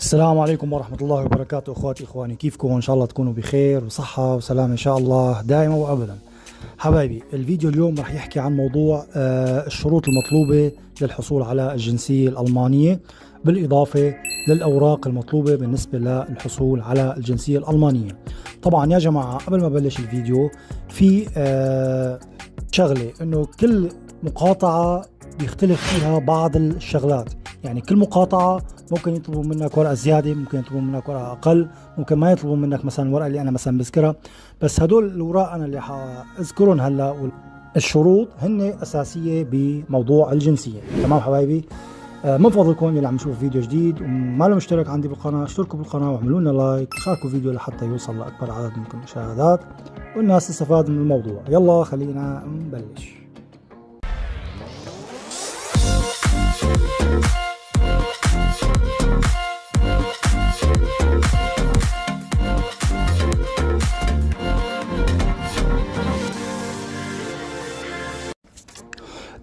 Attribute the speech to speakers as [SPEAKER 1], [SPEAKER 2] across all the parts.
[SPEAKER 1] السلام عليكم ورحمة الله وبركاته إخواتي إخواني. كيفكم؟ إن شاء الله تكونوا بخير وصحة وسلام إن شاء الله دائما وابدا. حبايبي الفيديو اليوم رح يحكي عن موضوع آه، الشروط المطلوبة للحصول على الجنسية الألمانية بالإضافة للأوراق المطلوبة بالنسبة للحصول على الجنسية الألمانية. طبعا يا جماعة قبل ما بلش الفيديو في آه، شغلة إنه كل مقاطعة بيختلف فيها بعض الشغلات. يعني كل مقاطعة ممكن يطلبوا منك ورقة زيادة ممكن يطلبوا منك ورقة أقل ممكن ما يطلبوا منك مثلا الورقة اللي أنا مثلا بذكرها. بس هدول الأوراق أنا اللي حأذكرهم هلأ الشروط هن أساسية بموضوع الجنسية. تمام حبايبي؟ آه، من فضلكم اللي عم يشوف فيديو جديد وما له مشترك عندي بالقناة اشتركوا بالقناة واعملوا لنا لايك شاركوا الفيديو لحتى يوصل لأكبر عدد من المشاهدات والناس تستفاد من الموضوع. يلا خلينا نبلش.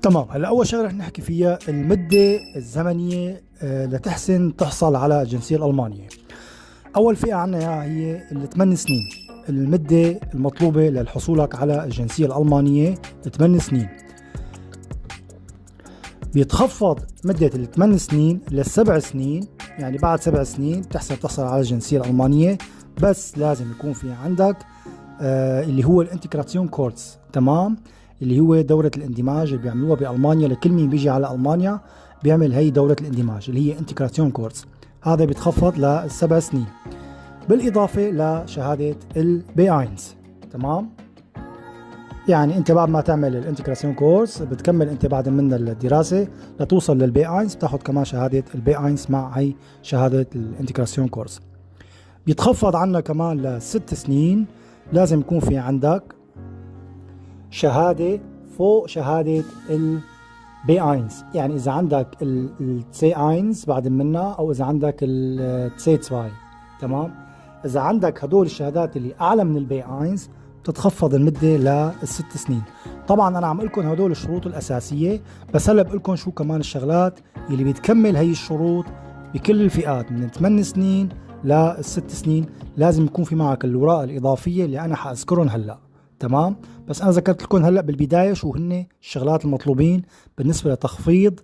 [SPEAKER 1] تمام هلا أول شغلة رح نحكي فيها المدة الزمنية آه، لتحسن تحصل على الجنسية الألمانية. أول فئة عنا هي ال سنين. المدة المطلوبة للحصولك على الجنسية الألمانية 8 سنين. بيتخفض مدة الثمان سنين للسبع سنين. يعني بعد سبع سنين بتحسن تحصل على الجنسية الألمانية بس لازم يكون في عندك آه اللي هو ال Integrationskurs تمام؟ اللي هو دورة الاندماج اللي بيعملوها بألمانيا. لكل مين بيجي على ألمانيا بيعمل هي دورة الاندماج اللي هي Integrationskurs هذا بيتخفض لسبع سنين. بالإضافة لشهادة ال B eins. تمام؟ يعني انت بعد ما تعمل ال Integrationskurs بتكمل انت بعد من الدراسة لتوصل لل B eins بتاخذ كمان شهادة ال B eins مع هي شهادة ال Integrationskurs. بيتخفض عنا كمان لست سنين لازم يكون في عندك شهادة فوق شهادة ال B eins. يعني إذا عندك ال C eins بعد منها أو إذا عندك التسي تسواي تمام؟ إذا عندك هدول الشهادات اللي أعلى من ال B eins بتتخفض المدة للست سنين. طبعا أنا عم لكم هدول الشروط الأساسية بس هلأ بقول لكم شو كمان الشغلات اللي بتكمل هي الشروط بكل الفئات من 8 سنين للست سنين. لازم يكون في معك الاوراق الإضافية اللي أنا حأذكرهم هلأ. تمام؟ بس أنا ذكرت لكم هلأ بالبداية شو هن الشغلات المطلوبين بالنسبة لتخفيض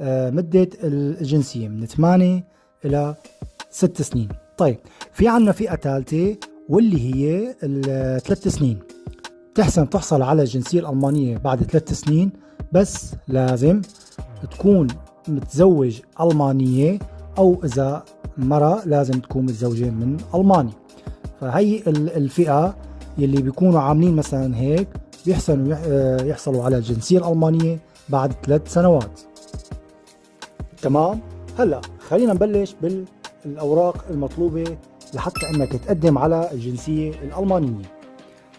[SPEAKER 1] آه، مدة الجنسيه من 8 إلى 6 سنين. طيب في عنا فئة ثالثة واللي هي الثلاث سنين. تحسن تحصل على الجنسية الألمانية بعد ثلاث سنين بس لازم تكون متزوج ألمانية أو إذا مرة لازم تكون متزوجة من ألماني. فهي الفئة يلي بيكونوا عاملين مثلا هيك بيحسنوا يحصلوا على الجنسية الألمانية بعد ثلاث سنوات. تمام؟ هلأ خلينا نبلش بالأوراق المطلوبة لحتى إنك تقدم على الجنسية الألمانية.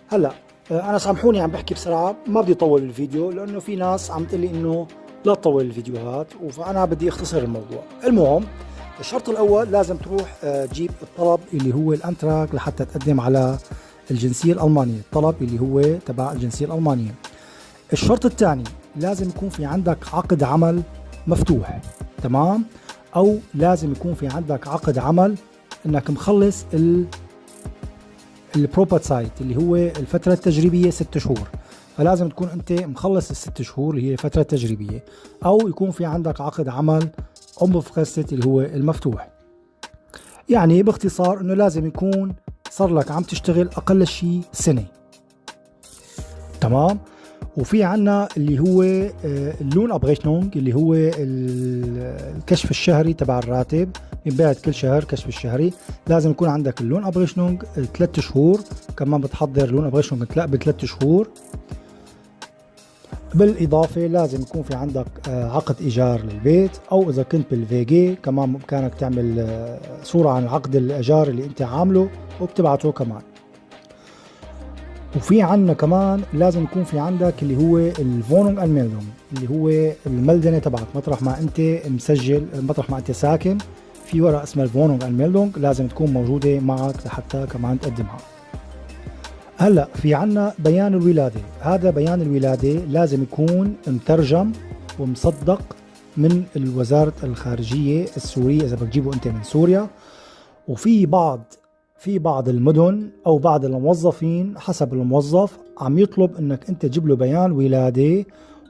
[SPEAKER 1] هلأ آه، أنا سامحوني عم بحكي بسرعة ما بدي اطول الفيديو لأنه في ناس عم تقول لي إنه لا تطول الفيديوهات فأنا بدي أختصر الموضوع. المهم الشرط الأول لازم تروح آه، تجيب الطلب اللي هو الأنتراك لحتى تقدم على الجنسية الألمانية الطلب اللي هو تبع الجنسية الألمانية. الشرط الثاني لازم يكون في عندك عقد عمل مفتوح تمام؟ أو لازم يكون في عندك عقد عمل إنك مخلص ال Probezeit اللي هو الفترة التجريبية ست شهور. فلازم تكون أنت مخلص الست شهور اللي هي الفترة التجريبية. أو يكون في عندك عقد عمل ام اللي هو المفتوح. يعني باختصار إنه لازم يكون صار لك عم تشتغل أقل شيء سنة. تمام؟ وفي عنا اللي هو آه، ال Lohnabrechnung اللي هو الكشف الشهري تبع الراتب. ينبعت كل شهر كشف الشهري. لازم يكون عندك ال Lohnabrechnung ثلاث شهور. كمان بتحضر Lohnabrechnung بثلاث شهور. بالإضافة لازم يكون في عندك آه، عقد إيجار للبيت. أو إذا كنت بال WG كمان بإمكانك تعمل آه، صورة عن عقد الإيجار اللي أنت عامله وبتبعته كمان. وفي عندنا كمان لازم يكون في عندك اللي هو ال Wohnung Anmeldung اللي هو ال Meldung تبعك مطرح ما أنت مسجل مطرح ما أنت ساكن في ورقة اسمها ال Wohnung Anmeldung لازم تكون موجودة معك لحتى كمان تقدمها. هلأ في عنا بيان الولادة هذا بيان الولادة لازم يكون مترجم ومصدق من وزارة الخارجية السورية إذا بتجيبه أنت من سوريا. وفي بعض في بعض المدن أو بعض الموظفين حسب الموظف عم يطلب أنك أنت تجيب له بيان ولادة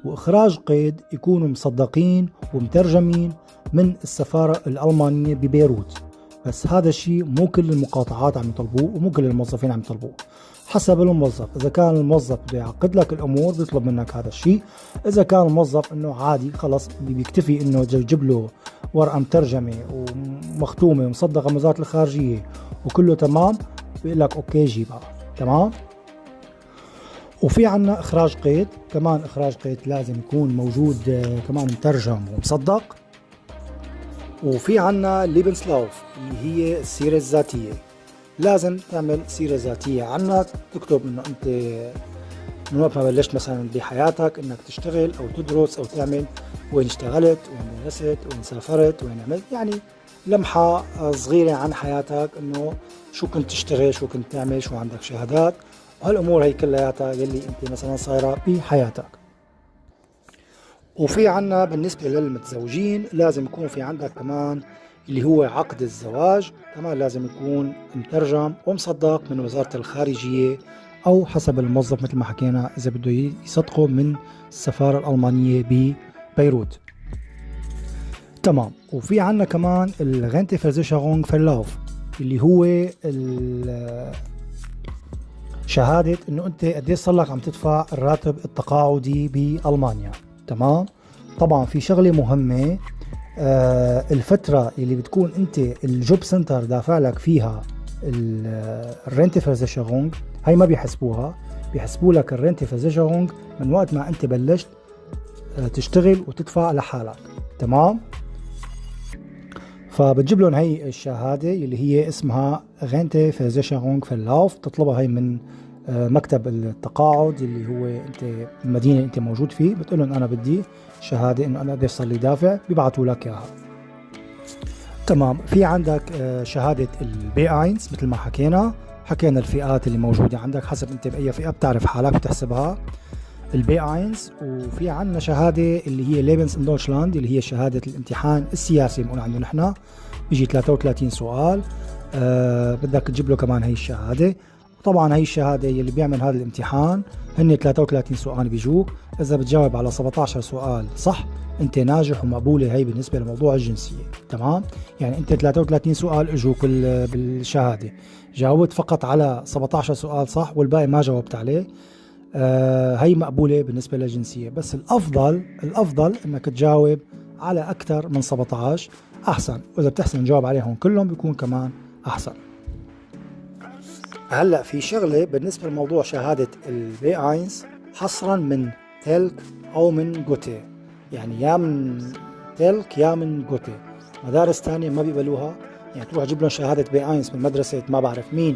[SPEAKER 1] وإخراج قيد يكونوا مصدقين ومترجمين من السفارة الألمانية ببيروت. بس هذا الشيء مو كل المقاطعات عم يطلبوه ومو كل الموظفين عم يطلبوه. حسب الموظف. إذا كان الموظف بده يعقد لك الأمور بيطلب منك هذا الشيء. إذا كان الموظف إنه عادي خلص بيكتفي إنه يجيب له ورقة مترجمة ومختومة ومصدقة من وزارة الخارجية وكله تمام بيقول لك أوكي جيبها. تمام؟ وفي عنا إخراج قيد. كمان إخراج قيد لازم يكون موجود آه، كمان مترجم ومصدق. وفي عنا ليبنسلاوف اللي هي السيرة الذاتية لازم تعمل سيرة ذاتية عنك تكتب إنه أنت من وقت ما بلشت مثلا بحياتك إنك تشتغل أو تدرس أو تعمل وين اشتغلت وين درست وين سافرت وين عملت. يعني لمحة صغيرة عن حياتك إنه شو كنت تشتغل شو كنت تعمل شو عندك شهادات. وهالأمور هي كلياتها يلي أنت مثلا صايرة بحياتك. وفي عنا بالنسبة للمتزوجين لازم يكون في عندك كمان اللي هو عقد الزواج كمان لازم يكون مترجم ومصدق من وزارة الخارجية أو حسب الموظف مثل ما حكينا إذا بده يصدقه من السفارة الألمانية ببيروت. تمام. وفي عنا كمان ال Rentenversicherungsverlauf اللي هو شهادة إنه أنت قديش صار لك عم تدفع الراتب التقاعدي بألمانيا. تمام؟ طبعا في شغلة مهمة آه الفترة اللي بتكون أنت ال Jobcenter دافع لك فيها ال Rentenversicherung هي ما بيحسبوها. بيحسبوا لك ال Rentenversicherung من وقت ما أنت بلشت آه تشتغل وتدفع لحالك. تمام؟ فبتجيب لهم هي الشهادة اللي هي اسمها Rentenversicherungsverlauf تطلبها هي من مكتب التقاعد اللي هو انت المدينة اللي أنت موجود فيه. بتقول لهم أنا بدي شهادة إنه أنا قديش صار لي دافع بيبعثوا لك إياها. تمام. في عندك آه، شهادة ال B eins مثل ما حكينا. حكينا الفئات اللي موجودة عندك حسب أنت بأي فئة بتعرف حالك بتحسبها ال B eins وفي عندنا شهادة اللي هي Leben in Deutschland اللي هي شهادة الامتحان السياسي بنقول عنده نحن. بيجي 33 سؤال. أه بدك تجيب له كمان هي الشهادة. طبعا هي الشهادة اللي بيعمل هذا الامتحان هن 33 سؤال بيجوك. إذا بتجاوب على 17 سؤال صح أنت ناجح ومقبولة هي بالنسبة لموضوع الجنسية تمام؟ يعني أنت 33 سؤال إجوك بالشهادة. جاوبت فقط على 17 سؤال صح والباقي ما جاوبت عليه آه هي مقبولة بالنسبة للجنسية. بس الأفضل الأفضل أنك تجاوب على أكثر من 17 أحسن. وإذا بتحسن تجاوب عليهم كلهم بيكون كمان أحسن. هلأ في شغلة بالنسبة لموضوع شهادة البي آينز حصرا من تلك أو من Goethe. يعني يا من telc يا من Goethe. مدارس ثانية ما بيقبلوها. يعني تروح تجيب لهم شهادة B eins من مدرسة ما بعرف مين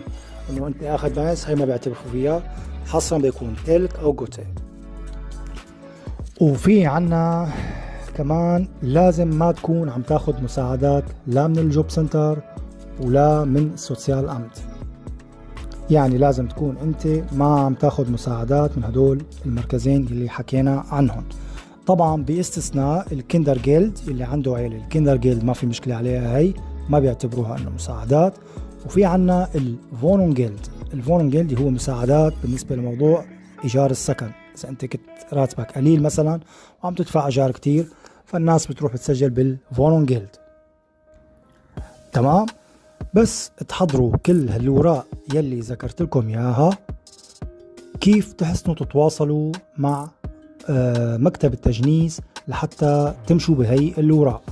[SPEAKER 1] إنه أنت أخذ B eins هي ما بيعترفوا فيها. حصرا بيكون telc أو Goethe. وفي عنا كمان لازم ما تكون عم تاخذ مساعدات لا من ال Jobcenter ولا من ال Sozialamt. يعني لازم تكون أنت ما عم تاخذ مساعدات من هدول المركزين اللي حكينا عنهم. طبعا باستثناء ال Kindergeld اللي عنده عيلة. ال Kindergeld ما في مشكلة عليها هي ما بيعتبروها إنه مساعدات. وفي عنا ال Wohngeld. ال Wohngeld هو مساعدات بالنسبة لموضوع إيجار السكن. إذا أنت كنت راتبك قليل مثلا وعم تدفع إيجار كتير فالناس بتروح بتسجل بال Wohngeld. تمام؟ بس تحضروا كل هالوراق يلي ذكرت لكم إياها. كيف تحسنوا تتواصلوا مع آه، مكتب التجنيس لحتى تمشوا بهي الوراق؟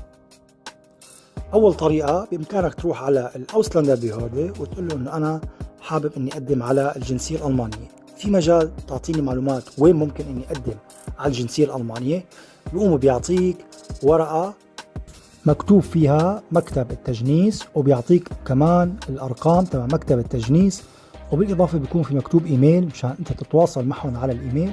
[SPEAKER 1] أول طريقة بإمكانك تروح على الأوسلاندر بيهودي وتقول له إنه أنا حابب إني أقدم على الجنسية الألمانية. في مجال تعطيني معلومات وين ممكن إني أقدم على الجنسية الألمانية؟ بيقوموا بيعطيك ورقة مكتوب فيها مكتب التجنيس وبيعطيك كمان الأرقام تبع مكتب التجنيس. وبالإضافة بيكون في مكتوب إيميل مشان أنت تتواصل معهم على الإيميل.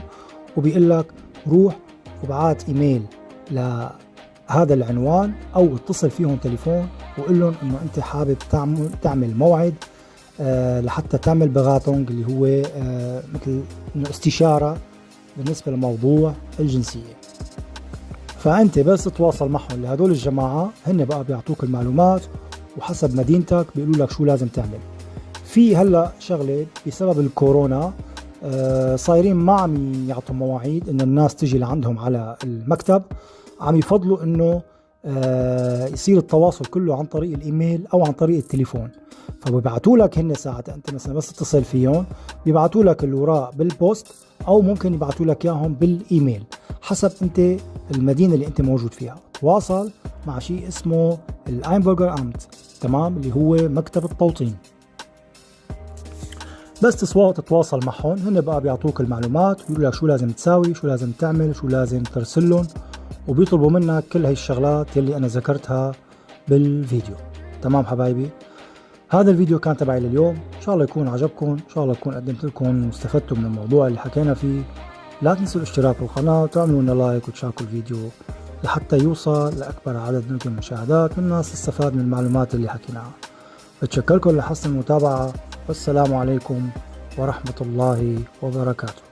[SPEAKER 1] وبيقول لك روح وبعات إيميل لهذا العنوان أو اتصل فيهم تليفون وقول لهم إنه أنت حابب تعمل تعمل موعد آه لحتى تعمل بغاتونج اللي هو آه مثل إنه استشارة بالنسبة لموضوع الجنسية. فأنت بس تتواصل معهم لهدول الجماعة هن بقى بيعطوك المعلومات وحسب مدينتك بيقولوا لك شو لازم تعمل. في هلأ شغلة بسبب الكورونا آه، صايرين ما عم يعطوا مواعيد انه الناس تجي لعندهم على المكتب. عم يفضلوا إنه آه، يصير التواصل كله عن طريق الإيميل أو عن طريق التليفون. فبيبعتوا لك هن ساعات أنت مثلا بس تتصل فيهم بيبعتوا لك الاوراق بال Post أو ممكن يبعتوا لك إياهم بالإيميل حسب أنت المدينة اللي أنت موجود فيها. تواصل مع شيء اسمه ال Einbürgerungsamt. تمام؟ اللي هو مكتب التوطين. بس تتواصل معهم. هن بقى بيعطوك المعلومات ويقولوا لك شو لازم تساوي شو لازم تعمل شو لازم ترسل لهم وبيطلبوا منك كل هاي الشغلات يلي أنا ذكرتها بالفيديو. تمام حبايبي؟ هذا الفيديو كان تبعي لليوم. إن شاء الله يكون عجبكم. إن شاء الله يكون قدمت لكم واستفدتوا من الموضوع اللي حكينا فيه. لا تنسوا الاشتراك بالقناة وتعملوا لنا لايك وتشاركوا الفيديو لحتى يوصل لأكبر عدد من المشاهدات والناس تستفاد من المعلومات اللي حكيناها. بتشكركم لحسن المتابعة. والسلام عليكم ورحمة الله وبركاته.